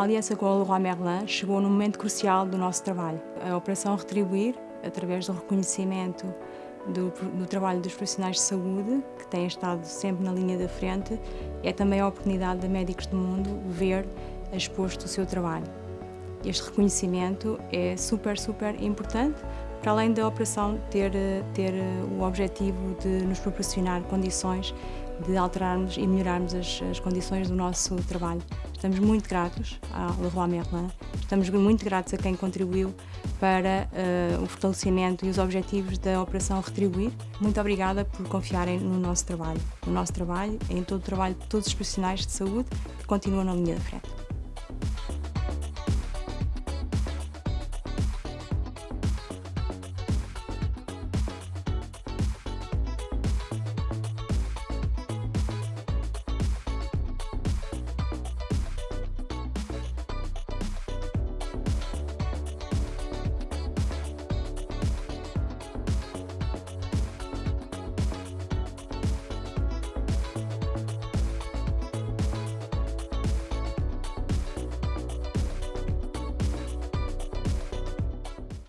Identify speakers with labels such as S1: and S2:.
S1: A aliança com a Leroy Merlin chegou num momento crucial do nosso trabalho. A Operação Retribuir, através do reconhecimento do, do, trabalho dos profissionais de saúde, que têm estado sempre na linha da frente, é também a oportunidade de médicos do mundo ver exposto o seu trabalho. Este reconhecimento é super, super importante, para além da operação ter, ter o objetivo de nos proporcionar condições de alterarmos e melhorarmos as, as condições do nosso trabalho. Estamos muito gratos à Leroy Merlin, estamos muito gratos a quem contribuiu para uh, o fortalecimento e os objetivos da Operação Retribuir. Muito obrigada por confiarem no nosso trabalho, no nosso trabalho, em todo o trabalho de todos os profissionais de saúde que continuam na linha da frente.